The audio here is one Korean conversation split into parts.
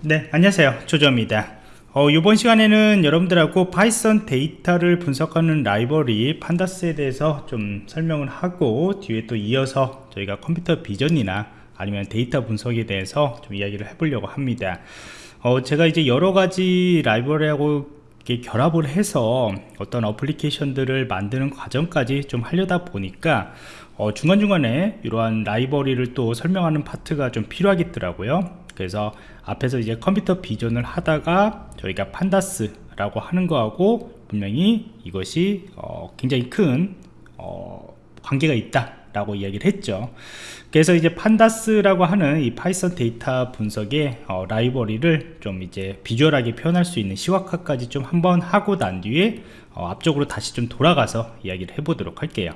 네 안녕하세요. 조조입니다. 어, 이번 시간에는 여러분들하고 Python 데이터를 분석하는 라이브러리 Pandas에 대해서 좀 설명을 하고 뒤에 또 이어서 저희가 컴퓨터 비전이나 아니면 데이터 분석에 대해서 좀 이야기를 해보려고 합니다. 어, 제가 이제 여러가지 라이브러리하고 결합을 해서 어떤 어플리케이션들을 만드는 과정까지 좀 하려다 보니까 어, 중간중간에 이러한 라이브러리를 또 설명하는 파트가 좀 필요하겠더라고요 그래서 앞에서 이제 컴퓨터 비전을 하다가 저희가 Pandas 라고 하는 거하고 분명히 이것이 어, 굉장히 큰 어, 관계가 있다 라고 이야기를 했죠. 그래서 이제 Pandas라고 하는 이 Python 데이터 분석의 어, 라이브러리를 좀 이제 비주얼하게 표현할 수 있는 시각화까지 좀 한번 하고 난 뒤에 어, 앞쪽으로 다시 좀 돌아가서 이야기를 해보도록 할게요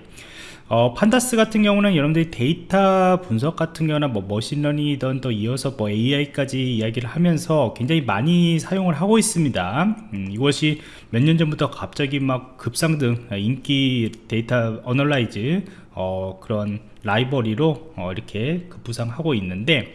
어, Pandas 같은 경우는 여러분들이 데이터 분석 같은 경우나 뭐 머신러닝이든 또 이어서 뭐 AI까지 이야기를 하면서 굉장히 많이 사용을 하고 있습니다. 음, 이것이 몇 년 전부터 갑자기 막 급상승 인기 데이터 analyze 어, 그런 라이브러리로 어, 이렇게 급부상하고 있는데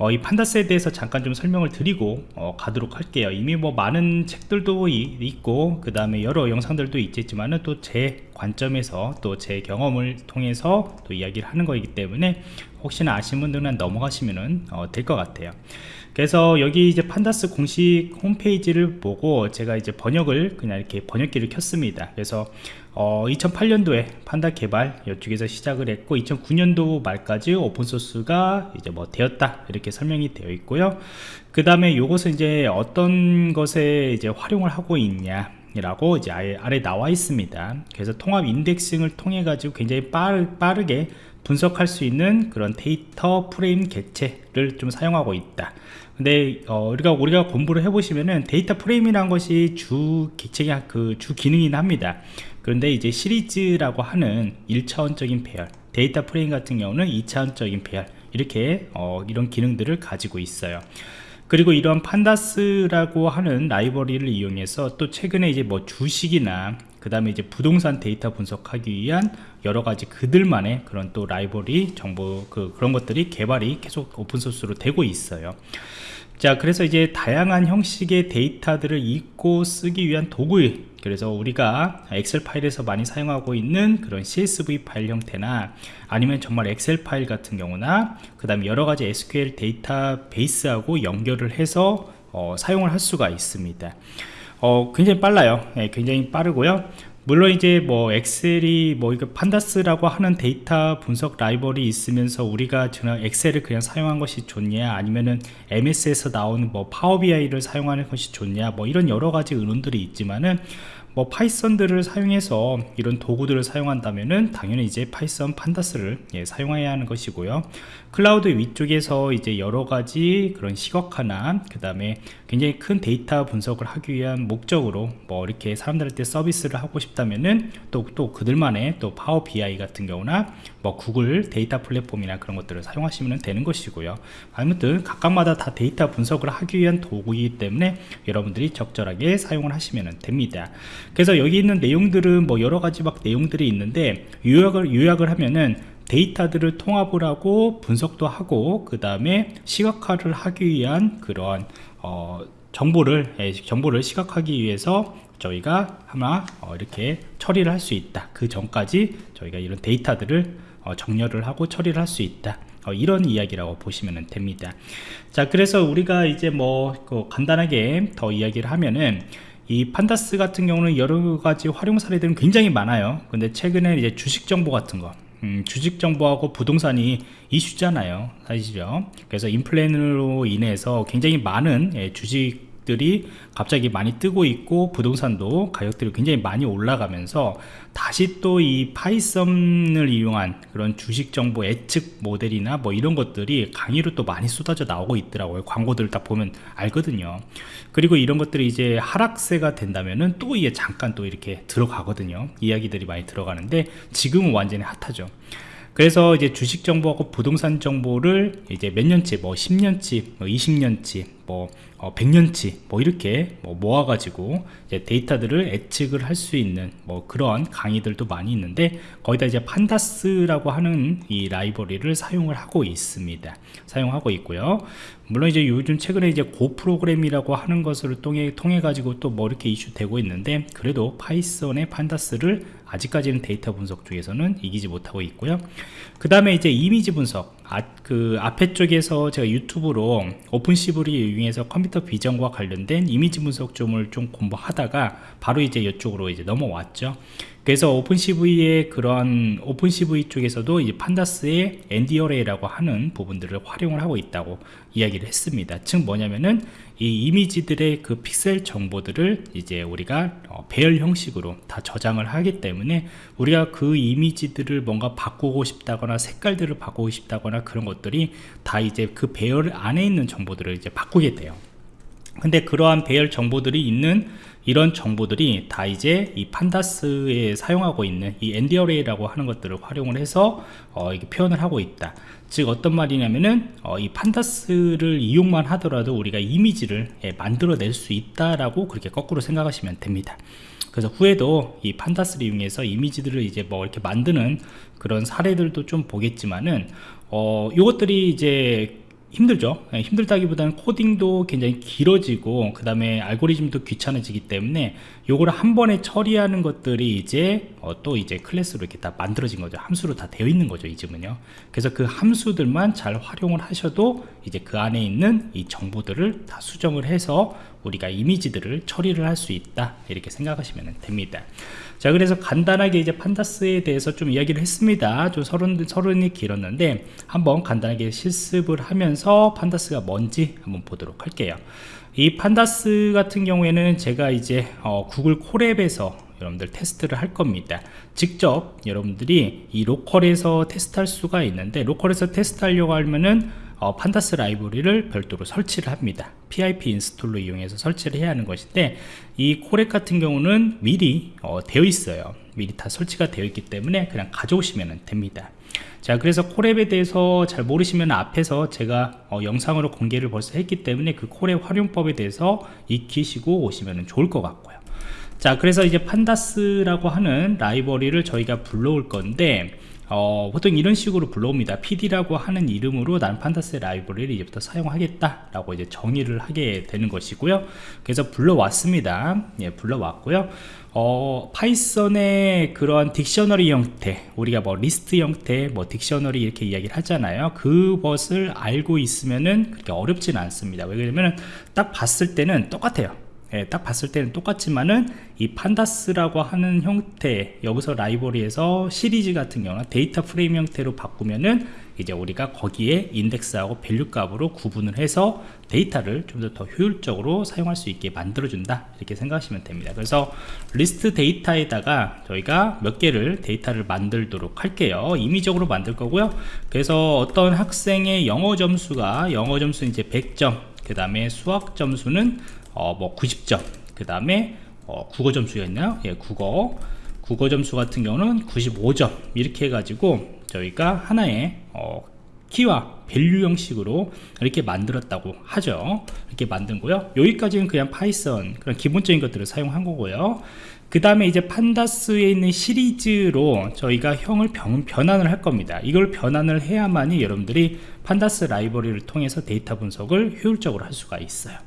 어, 이 Pandas에 대해서 잠깐 좀 설명을 드리고 어, 가도록 할게요. 이미 뭐 많은 책들도 이, 있고 그 다음에 여러 영상들도 있겠지만은 또 제 관점에서 또 제 경험을 통해서 또 이야기를 하는 거이기 때문에 혹시나 아시는 분들은 넘어가시면 어, 될 것 같아요 그래서 여기 이제 판다스 공식 홈페이지를 보고 제가 이제 번역을 그냥 이렇게 번역기를 켰습니다. 그래서 어, 2008년도에 판다 개발 이쪽에서 시작을 했고 2009년도 말까지 오픈소스가 이제 뭐 되었다 이렇게 설명이 되어 있고요. 그 다음에 이것은 이제 어떤 것에 이제 활용을 하고 있냐 라고 이제 아래, 나와 있습니다. 그래서 통합 인덱싱을 통해 가지고 굉장히 빠르, 빠르게 분석할 수 있는 그런 data frame 객체를 좀 사용하고 있다. 근데 어, 우리가 우리가 공부를 해보시면은 data frame이란 것이 주 객체가 그주 기능이긴 합니다. 그런데 이제 시리즈라고 하는 1차원적인 배열 data frame 같은 경우는 2차원적인 배열 이렇게 어, 이런 기능들을 가지고 있어요 그리고 이러한 Pandas라고 하는 라이브러리를 이용해서 또 최근에 이제 뭐 주식이나 그 다음에 이제 부동산 데이터 분석하기 위한 여러 가지 그들만의 그런 또 라이브러리 정보 그 그런 것들이 개발이 계속 오픈소스로 되고 있어요 자 그래서 이제 다양한 형식의 데이터들을 읽고 쓰기 위한 도구 그래서 우리가 엑셀 파일에서 많이 사용하고 있는 그런 CSV 파일 형태나 아니면 정말 엑셀 파일 같은 경우나 그 다음에 여러가지 SQL 데이터베이스하고 연결을 해서 어, 사용을 할 수가 있습니다. 어, 굉장히 빨라요. 네, 굉장히 빠르고요 물론 이제 뭐 Excel이 뭐 이거 Pandas라고 하는 데이터 분석 라이브러리 있으면서 우리가 저는 Excel을 그냥 사용한 것이 좋냐 아니면은 MS에서 나오는 뭐 파워비아이를 사용하는 것이 좋냐 뭐 이런 여러 가지 의논들이 있지만은 뭐 Python들을 사용해서 이런 도구들을 사용한다면은 당연히 이제 Python Pandas를 예, 사용해야 하는 것이고요. 클라우드 위쪽에서 이제 여러 가지 그런 시각화나 그 다음에 굉장히 큰 데이터 분석을 하기 위한 목적으로 뭐 이렇게 사람들한테 서비스를 하고 싶다면은 또, 또 그들만의 또 Power BI 같은 경우나 뭐 구글 데이터 플랫폼이나 그런 것들을 사용하시면 되는 것이고요. 아무튼 각각마다 다 데이터 분석을 하기 위한 도구이기 때문에 여러분들이 적절하게 사용을 하시면 됩니다 그래서 여기 있는 내용들은 뭐 여러 가지 막 내용들이 있는데 요약을 요약을 하면은 데이터들을 통합을 하고 분석도 하고 그 다음에 시각화를 하기 위한 그런 어, 정보를 예, 정보를 시각하기 위해서 저희가 하나 어, 이렇게 처리를 할 수 있다. 그 전까지 저희가 이런 데이터들을 어, 정렬을 하고 처리를 할 수 있다. 어, 이런 이야기라고 보시면 됩니다. 자 그래서 우리가 이제 뭐 간단하게 더 이야기를 하면은 이 판다스 같은 경우는 여러 가지 활용 사례들은 굉장히 많아요. 근데 최근에 이제 주식 정보 같은 거. 음, 주식 정보하고 부동산이 이슈잖아요. 사실이죠. 그래서 인플레이로 인해서 굉장히 많은 예, 주식 주식들이 갑자기 많이 뜨고 있고 부동산도 가격들이 굉장히 많이 올라가면서 다시 또 이 파이썬을 이용한 그런 주식 정보 예측 모델이나 뭐 이런 것들이 강의로 또 많이 쏟아져 나오고 있더라고요. 광고들 딱 보면 알거든요. 그리고 이런 것들이 이제 하락세가 된다면은 또 이게 잠깐 또 이렇게 들어가거든요. 이야기들이 많이 들어가는데 지금은 완전히 핫하죠 그래서 이제 주식 정보하고 부동산 정보를 이제 몇 년치 뭐 10년치 뭐 20년치 뭐 어, 100년치 뭐 이렇게 뭐 모아가지고 데이터들을 예측을 할 수 있는 뭐 그런 강의들도 많이 있는데 거기다 이제 Pandas라고 하는 이 라이브러리를 사용을 하고 있습니다. 사용하고 있고요. 물론 이제 요즘 최근에 이제 Go 프로그램이라고 하는 것을 통해 통해 가지고 또 뭐 이렇게 이슈 되고 있는데 그래도 Python의 Pandas를 아직까지는 데이터 분석 쪽에서는 이기지 못하고 있고요. 그 다음에 이제 이미지 분석. 아, 그 앞에 쪽에서 제가 유튜브로 OpenCV를 이용해서 컴퓨터 비전과 관련된 이미지 분석 점을 좀 공부하다가 바로 이제 이쪽으로 이제 넘어왔죠 그래서 OpenCV의 그런 OpenCV 쪽에서도 이제 Pandas의 ndarray라고 하는 부분들을 활용을 하고 있다고 이야기를 했습니다. 즉 뭐냐면은 이 이미지들의 그 픽셀 정보들을 이제 우리가 어, 배열 형식으로 다 저장을 하기 때문에 우리가 그 이미지들을 뭔가 바꾸고 싶다거나 색깔들을 바꾸고 싶다거나 그런 것들이 다 이제 그 배열 안에 있는 정보들을 이제 바꾸게 돼요. 근데 그러한 배열 정보들이 있는 이런 정보들이 다 이제 이 판다스에 사용하고 있는 이 엔디어레이라고 하는 것들을 활용을 해서 어, 이게 표현을 하고 있다. 즉 어떤 말이냐면은 어, 이 판다스를 이용만 하더라도 우리가 이미지를 예, 만들어낼 수 있다라고 그렇게 거꾸로 생각하시면 됩니다. 그래서 후에도 이 판다스를 이용해서 이미지들을 이제 뭐 이렇게 만드는 그런 사례들도 좀 보겠지만은 어, 요것들이 이제 힘들죠. 네, 힘들다기보다는 코딩도 굉장히 길어지고 그 다음에 알고리즘도 귀찮아지기 때문에 요거를 한 번에 처리하는 것들이 이제 어, 또 이제 클래스로 이렇게 다 만들어진 거죠. 함수로 다 되어 있는 거죠 이즘은요. 그래서 그 함수들만 잘 활용을 하셔도 이제 그 안에 있는 이 정보들을 다 수정을 해서 우리가 이미지들을 처리를 할 수 있다. 이렇게 생각하시면 됩니다. 자 그래서 간단하게 이제 판다스에 대해서 좀 이야기를 했습니다. 좀 서른, 서른이 길었는데 한번 간단하게 실습을 하면서 판다스가 뭔지 한번 보도록 할게요 이 판다스 같은 경우에는 제가 이제 어, 구글 콜앱에서 여러분들 테스트를 할 겁니다. 직접 여러분들이 이 로컬에서 테스트할 수가 있는데 로컬에서 테스트하려고 하면은 어, Pandas 라이브러리를 별도로 설치를 합니다. PIP 인스톨로 이용해서 설치를 해야 하는 것인데 이 Colab 같은 경우는 미리 어, 되어 있어요. 미리 다 설치가 되어 있기 때문에 그냥 가져오시면 됩니다 자 그래서 Colab에 대해서 잘 모르시면 앞에서 제가 어, 영상으로 공개를 벌써 했기 때문에 그 Colab 활용법에 대해서 익히시고 오시면 좋을 것 같고요. 자 그래서 이제 Pandas라고 하는 라이브러리를 저희가 불러올 건데 어, 보통 이런 식으로 불러옵니다. pd라고 하는 이름으로 난 Pandas 라이브러리를 이제부터 사용하겠다 라고 이제 정의를 하게 되는 것이고요. 그래서 불러왔습니다. 예, 불러왔고요. 어, Python의 그런 dictionary 형태 우리가 뭐 리스트 형태 뭐 dictionary 이렇게 이야기를 하잖아요. 그것을 알고 있으면은 그렇게 어렵지는 않습니다. 왜냐면 딱 봤을 때는 똑같아요 예, 딱 봤을 때는 똑같지만은 이 Pandas라고 하는 형태 여기서 라이브러리에서 시리즈 같은 경우는 데이터 프레임 형태로 바꾸면은 이제 우리가 거기에 인덱스하고 value 값으로 구분을 해서 데이터를 좀 더 더 효율적으로 사용할 수 있게 만들어준다. 이렇게 생각하시면 됩니다. 그래서 리스트 데이터에다가 저희가 몇 개를 데이터를 만들도록 할게요. 임의적으로 만들 거고요. 그래서 어떤 학생의 영어 점수가 영어 점수 이제 100점 그 다음에 수학 점수는 어, 뭐 90점. 그 다음에 어, 국어 점수가 있나요? 예, 국어. 국어 점수 같은 경우는 95점. 이렇게 해가지고 저희가 하나의 어, 키와 value 형식으로 이렇게 만들었다고 하죠. 이렇게 만든 거요. 여기까지는 그냥 파이썬 그런 기본적인 것들을 사용한 거고요. 그 다음에 이제 Pandas에 있는 시리즈로 저희가 형을 변, 변환을 할 겁니다. 이걸 변환을 해야만이 여러분들이 Pandas 라이브러리를 통해서 데이터 분석을 효율적으로 할 수가 있어요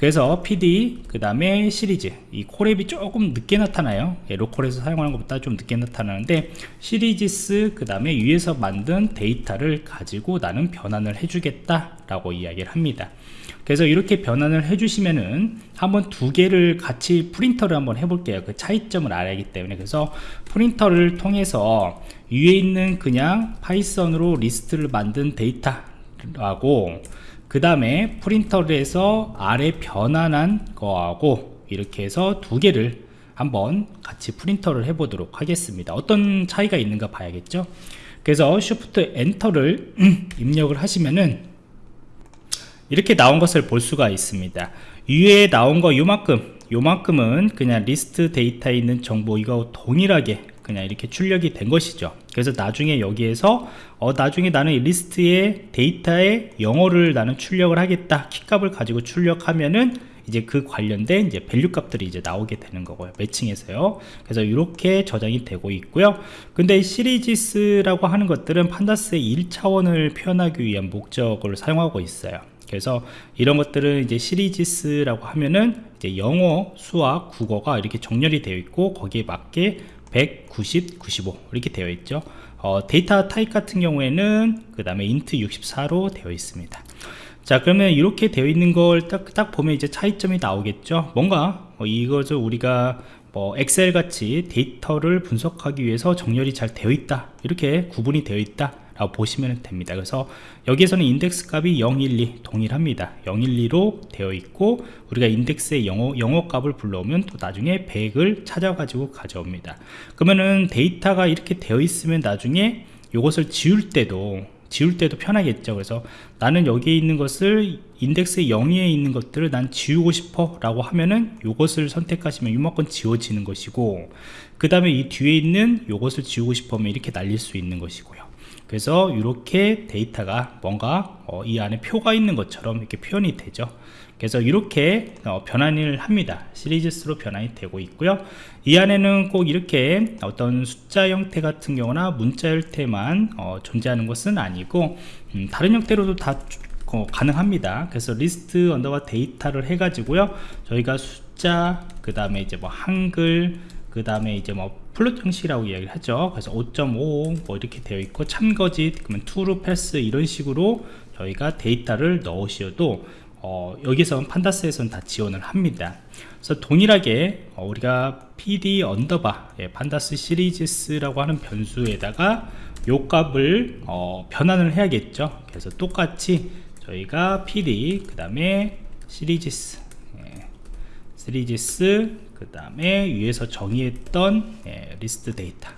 그래서 PD 그 다음에 시리즈. 이 Colab이 조금 늦게 나타나요. 예, 로컬에서 사용하는 것보다 좀 늦게 나타나는데 시리즈스 그 다음에 위에서 만든 데이터를 가지고 나는 변환을 해주겠다 라고 이야기를 합니다. 그래서 이렇게 변환을 해주시면은 한번 두 개를 같이 print를 한번 해볼게요. 그 차이점을 알아야 하기 때문에. 그래서 print를 통해서 위에 있는 그냥 파이썬으로 리스트를 만든 데이터하고 그 다음에 print를 해서 아래 변환한 거하고 이렇게 해서 두 개를 한번 같이 print를 해 보도록 하겠습니다. 어떤 차이가 있는가 봐야겠죠? 그래서 Shift Enter를 입력을 하시면은 이렇게 나온 것을 볼 수가 있습니다. 위에 나온 거 요만큼 요만큼은 그냥 리스트 데이터에 있는 정보 이거 동일하게 그냥 이렇게 출력이 된 것이죠. 그래서 나중에 여기에서 어, 나중에 나는 이 리스트의 데이터에 영어를 나는 출력을 하겠다 키값을 가지고 출력하면은 이제 그 관련된 이제 value 값들이 이제 나오게 되는 거고요 매칭해서요. 그래서 이렇게 저장이 되고 있고요. 근데 Series라고 하는 것들은 Pandas의 1차원을 표현하기 위한 목적을 사용하고 있어요. 그래서 이런 것들은 이제 Series라고 하면은 이제 영어, 수학, 국어가 이렇게 정렬이 되어 있고 거기에 맞게 100, 90, 95 이렇게 되어 있죠. 어, 데이터 타입 같은 경우에는 그 다음에 int 64로 되어 있습니다. 자 그러면 이렇게 되어 있는 걸 딱 딱 보면 이제 차이점이 나오겠죠. 뭔가 어, 이것을 우리가 뭐 엑셀 같이 데이터를 분석하기 위해서 정렬이 잘 되어 있다. 이렇게 구분이 되어 있다 보시면 됩니다. 그래서 여기에서는 인덱스 값이 012 동일합니다. 012로 되어 있고 우리가 인덱스의 영어, 영어 값을 불러오면 또 나중에 100을 찾아 가지고 가져옵니다. 그러면은 데이터가 이렇게 되어 있으면 나중에 이것을 지울 때도 지울 때도 편하겠죠. 그래서 나는 여기에 있는 것을 인덱스 0에 있는 것들을 난 지우고 싶어 라고 하면은 이것을 선택하시면 이만큼 지워지는 것이고 그 다음에 이 뒤에 있는 이것을 지우고 싶으면 이렇게 날릴 수 있는 것이고요 그래서 이렇게 데이터가 뭔가 어, 이 안에 표가 있는 것처럼 이렇게 표현이 되죠. 그래서 이렇게 어, 변환을 합니다. 시리즈스로 변환이 되고 있고요. 이 안에는 꼭 이렇게 어떤 숫자 형태 같은 경우나 문자 형태만 어, 존재하는 것은 아니고 음, 다른 형태로도 다 어, 가능합니다. 그래서 리스트 underbar 데이터를 해 가지고요. 저희가 숫자 그 다음에 이제 뭐 한글 그 다음에 이제 뭐 float 형식이라고 이야기를 하죠. 그래서 5.5뭐 이렇게 되어 있고 참거짓 그러면 true false 이런 식으로 저희가 데이터를 넣으셔도 어, 여기서 Pandas에서는 다 지원을 합니다. 그래서 동일하게 어, 우리가 pd underbar 예, Pandas Series라고 하는 변수에다가 요 값을 어, 변환을 해야겠죠. 그래서 똑같이 저희가 pd 그 다음에 Series Series 그 다음에 위에서 정의했던 예, 리스트 데이터.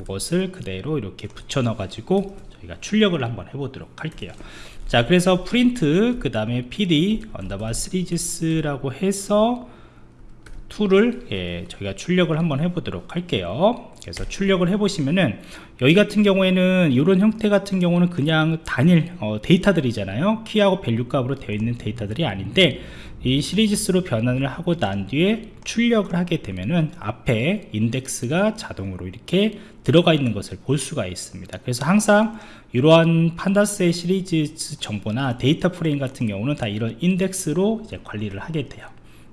이것을 그대로 이렇게 붙여 넣어 가지고 저희가 출력을 한번 해보도록 할게요. 자 그래서 프린트 그 다음에 pd underbar series라고 해서 툴을 예, 저희가 출력을 한번 해보도록 할게요. 그래서 출력을 해보시면은 여기 같은 경우에는 이런 형태 같은 경우는 그냥 단일 어, 데이터들이잖아요. 키하고 value 값으로 되어 있는 데이터들이 아닌데 이 Series로 변환을 하고 난 뒤에 출력을 하게 되면은 앞에 인덱스가 자동으로 이렇게 들어가 있는 것을 볼 수가 있습니다. 그래서 항상 이러한 Pandas의 시리즈 정보나 데이터 프레임 같은 경우는 다 이런 인덱스로 관리를 하게 돼요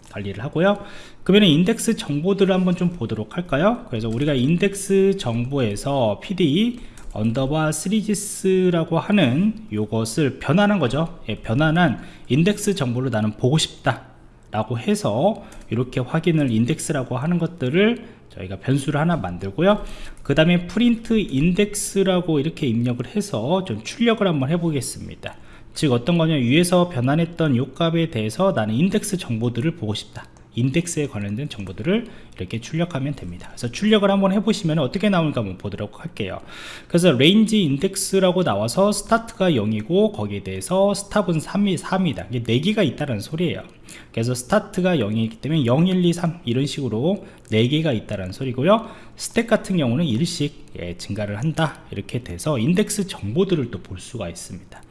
관리를 하고요. 그러면 인덱스 정보들을 한번 좀 보도록 할까요? 그래서 우리가 인덱스 정보에서 pd 언더바 시리즈스라고 하는 요것을 변환한 거죠. 예, 변환한 인덱스 정보를 나는 보고 싶다 라고 해서 이렇게 확인을 인덱스라고 하는 것들을 저희가 변수를 하나 만들고요. 그 다음에 print index라고 이렇게 입력을 해서 좀 출력을 한번 해 보겠습니다 즉 어떤 거냐 위에서 변환했던 요 값에 대해서 나는 인덱스 정보들을 보고 싶다. 인덱스에 관련된 정보들을 이렇게 출력하면 됩니다. 그래서 출력을 한번 해보시면 어떻게 나올까 한번 보도록 할게요. 그래서 range index라고 나와서 start가 0이고 거기에 대해서 stop은 3이 3이다. 이게 4개가 있다는 소리예요. 그래서 start가 0이기 때문에 0, 1, 2, 3 이런 식으로 4개가 있다는 소리고요. 스택 같은 경우는 1씩 예, 증가를 한다. 이렇게 돼서 인덱스 정보들을 또 볼 수가 있습니다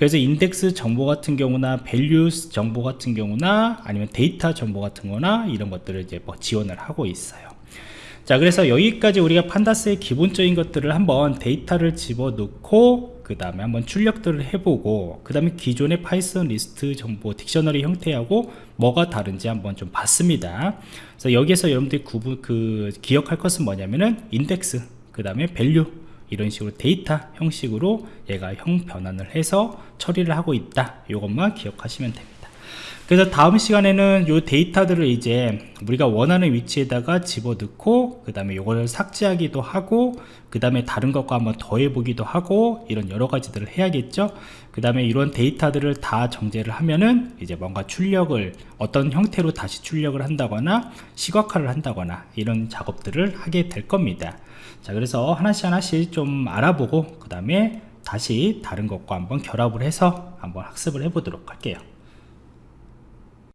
그래서 인덱스 정보 같은 경우나 values 정보 같은 경우나 아니면 데이터 정보 같은 거나 이런 것들을 이제 뭐 지원을 하고 있어요. 자 그래서 여기까지 우리가 Pandas의 기본적인 것들을 한번 데이터를 집어넣고 그 다음에 한번 출력들을 해보고 그 다음에 기존의 파이썬 리스트 정보 dictionary 형태하고 뭐가 다른지 한번 좀 봤습니다. 그래서 여기에서 여러분들이 구분 그 기억할 것은 뭐냐면은 인덱스 그 다음에 value 이런 식으로 데이터 형식으로 얘가 형 변환을 해서 처리를 하고 있다. 이것만 기억하시면 됩니다. 그래서 다음 시간에는 이 데이터들을 이제 우리가 원하는 위치에다가 집어넣고 그 다음에 이걸 삭제하기도 하고 그 다음에 다른 것과 한번 더해 보기도 하고 이런 여러 가지들을 해야겠죠. 그 다음에 이런 데이터들을 다 정제를 하면은 이제 뭔가 출력을 어떤 형태로 다시 출력을 한다거나 시각화를 한다거나 이런 작업들을 하게 될 겁니다 자 그래서 하나씩 하나씩 좀 알아보고 그 다음에 다시 다른 것과 한번 결합을 해서 한번 학습을 해 보도록 할게요